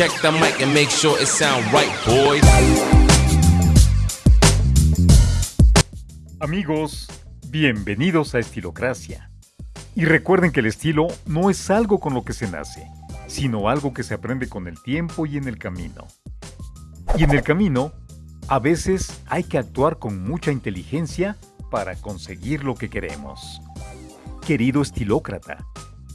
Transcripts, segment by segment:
Check the mic and make sure it sound right, boys. Amigos, bienvenidos a Estilocracia. Y recuerden que el estilo no es algo con lo que se nace, sino algo que se aprende con el tiempo y en el camino. Y en el camino, a veces hay que actuar con mucha inteligencia para conseguir lo que queremos. Querido estilócrata,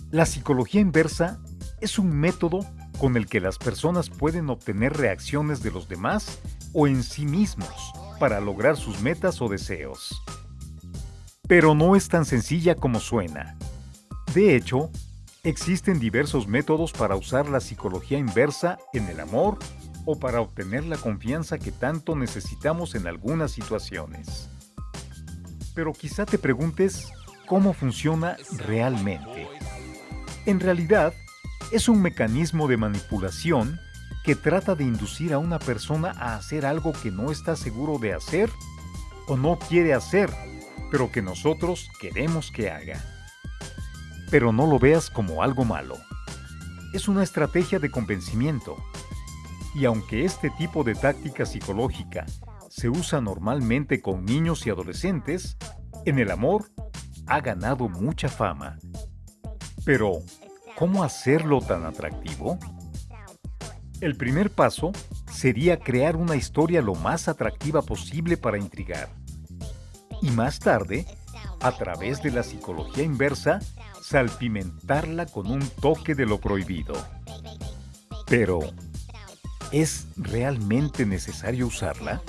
la psicología inversa es un método con el que las personas pueden obtener reacciones de los demás o en sí mismos para lograr sus metas o deseos. Pero no es tan sencilla como suena. De hecho, existen diversos métodos para usar la psicología inversa en el amor o para obtener la confianza que tanto necesitamos en algunas situaciones. Pero quizá te preguntes cómo funciona realmente. En realidad, es un mecanismo de manipulación que trata de inducir a una persona a hacer algo que no está seguro de hacer o no quiere hacer, pero que nosotros queremos que haga. Pero no lo veas como algo malo. Es una estrategia de convencimiento. Y aunque este tipo de táctica psicológica se usa normalmente con niños y adolescentes, en el amor ha ganado mucha fama. Pero, ¿cómo hacerlo tan atractivo? El primer paso sería crear una historia lo más atractiva posible para intrigar. Y más tarde, a través de la psicología inversa, salpimentarla con un toque de lo prohibido. Pero, ¿es realmente necesario usarla?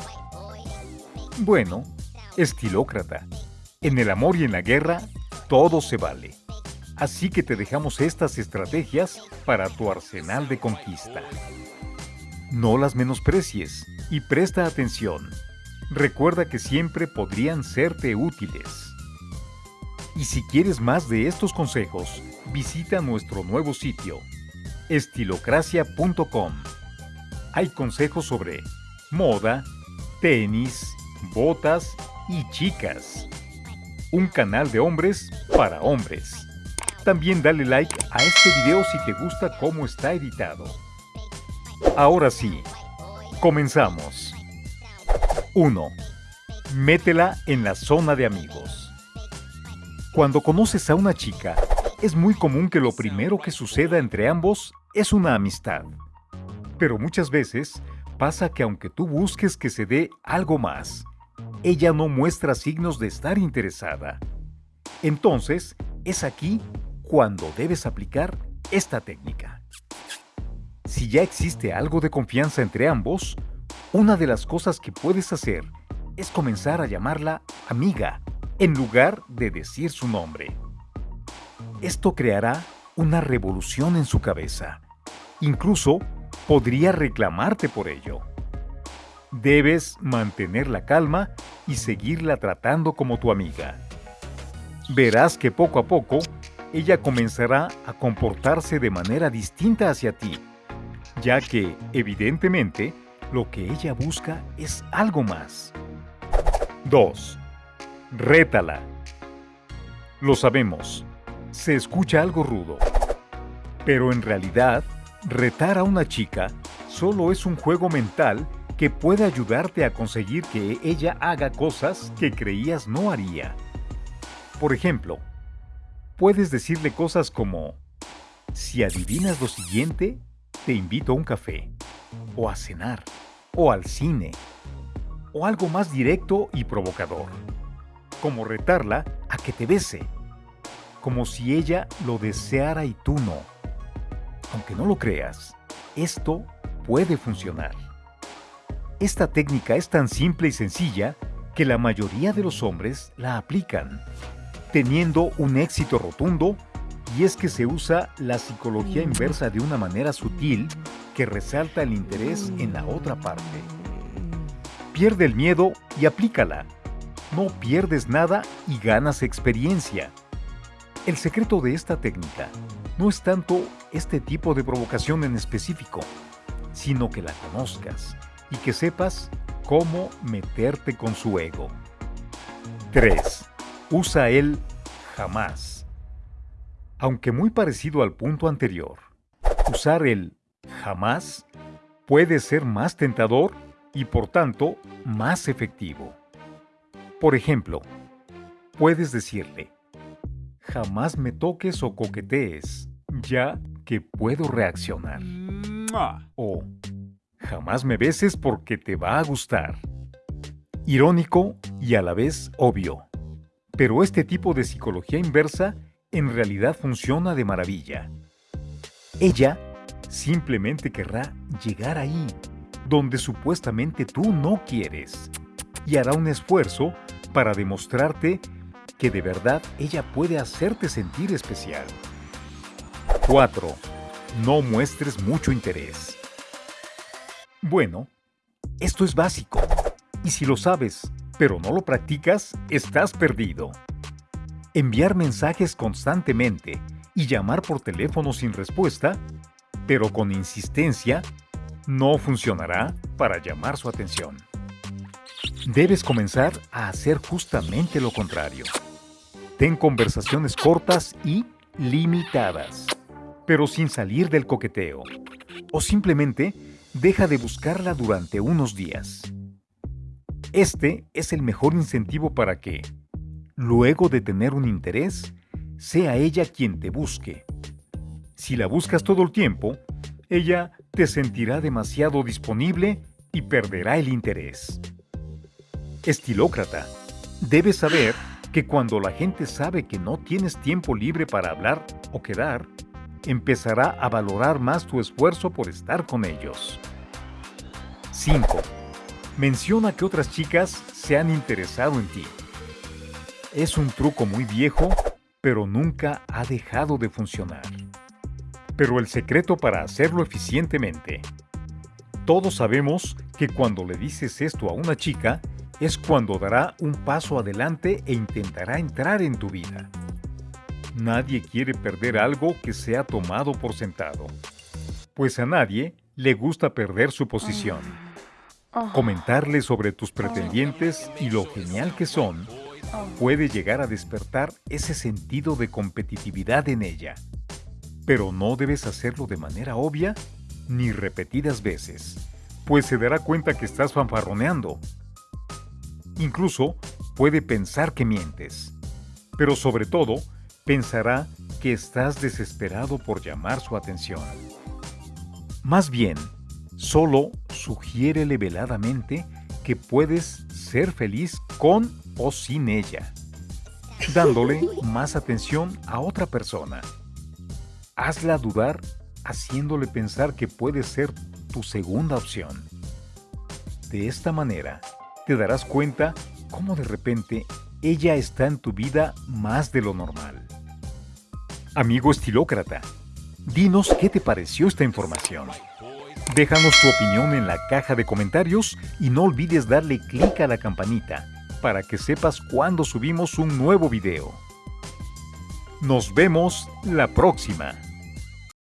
Bueno, estilócrata, en el amor y en la guerra, todo se vale. Así que te dejamos estas estrategias para tu arsenal de conquista. No las menosprecies y presta atención. Recuerda que siempre podrían serte útiles. Y si quieres más de estos consejos, visita nuestro nuevo sitio, estilocracia.com. Hay consejos sobre moda, tenis, botas y chicas. Un canal de hombres para hombres. También dale like a este video si te gusta cómo está editado. Ahora sí, comenzamos. 1. Métela en la zona de amigos. Cuando conoces a una chica, es muy común que lo primero que suceda entre ambos es una amistad. Pero muchas veces pasa que aunque tú busques que se dé algo más, ella no muestra signos de estar interesada. Entonces, es aquí cuando debes aplicar esta técnica. Si ya existe algo de confianza entre ambos, una de las cosas que puedes hacer es comenzar a llamarla amiga en lugar de decir su nombre. Esto creará una revolución en su cabeza. Incluso podría reclamarte por ello. Debes mantener la calma y seguirla tratando como tu amiga. Verás que poco a poco ella comenzará a comportarse de manera distinta hacia ti, ya que, evidentemente, lo que ella busca es algo más. 2. Rétala. Lo sabemos, se escucha algo rudo, pero en realidad, retar a una chica solo es un juego mental que puede ayudarte a conseguir que ella haga cosas que creías no haría. Por ejemplo, Puedes decirle cosas como, si adivinas lo siguiente, te invito a un café, o a cenar, o al cine, o algo más directo y provocador, como retarla a que te bese, como si ella lo deseara y tú no. Aunque no lo creas, esto puede funcionar. Esta técnica es tan simple y sencilla que la mayoría de los hombres la aplican teniendo un éxito rotundo y es que se usa la psicología inversa de una manera sutil que resalta el interés en la otra parte. Pierde el miedo y aplícala. No pierdes nada y ganas experiencia. El secreto de esta técnica no es tanto este tipo de provocación en específico, sino que la conozcas y que sepas cómo meterte con su ego. 3. Usa el jamás. Aunque muy parecido al punto anterior, usar el jamás puede ser más tentador y por tanto más efectivo. Por ejemplo, puedes decirle, jamás me toques o coquetees, ya que puedo reaccionar. O jamás me beses porque te va a gustar. Irónico y a la vez obvio. Pero este tipo de psicología inversa en realidad funciona de maravilla. Ella simplemente querrá llegar ahí, donde supuestamente tú no quieres, y hará un esfuerzo para demostrarte que de verdad ella puede hacerte sentir especial. 4. No muestres mucho interés. Bueno, esto es básico, y si lo sabes, pero no lo practicas, estás perdido. Enviar mensajes constantemente y llamar por teléfono sin respuesta, pero con insistencia, no funcionará para llamar su atención. Debes comenzar a hacer justamente lo contrario. Ten conversaciones cortas y limitadas, pero sin salir del coqueteo. O simplemente deja de buscarla durante unos días. Este es el mejor incentivo para que, luego de tener un interés, sea ella quien te busque. Si la buscas todo el tiempo, ella te sentirá demasiado disponible y perderá el interés. Estilócrata, debes saber que cuando la gente sabe que no tienes tiempo libre para hablar o quedar, empezará a valorar más tu esfuerzo por estar con ellos. 5. Menciona que otras chicas se han interesado en ti. Es un truco muy viejo, pero nunca ha dejado de funcionar. Pero el secreto para hacerlo eficientemente. Todos sabemos que cuando le dices esto a una chica, es cuando dará un paso adelante e intentará entrar en tu vida. Nadie quiere perder algo que se ha tomado por sentado, pues a nadie le gusta perder su posición. Comentarle sobre tus pretendientes y lo genial que son puede llegar a despertar ese sentido de competitividad en ella. Pero no debes hacerlo de manera obvia ni repetidas veces, pues se dará cuenta que estás fanfarroneando Incluso puede pensar que mientes, pero sobre todo pensará que estás desesperado por llamar su atención. Más bien, solo sugiérele veladamente que puedes ser feliz con o sin ella, dándole más atención a otra persona. Hazla dudar haciéndole pensar que puede ser tu segunda opción. De esta manera, te darás cuenta cómo de repente ella está en tu vida más de lo normal. Amigo estilócrata, dinos qué te pareció esta información. Déjanos tu opinión en la caja de comentarios y no olvides darle clic a la campanita para que sepas cuando subimos un nuevo video. Nos vemos la próxima.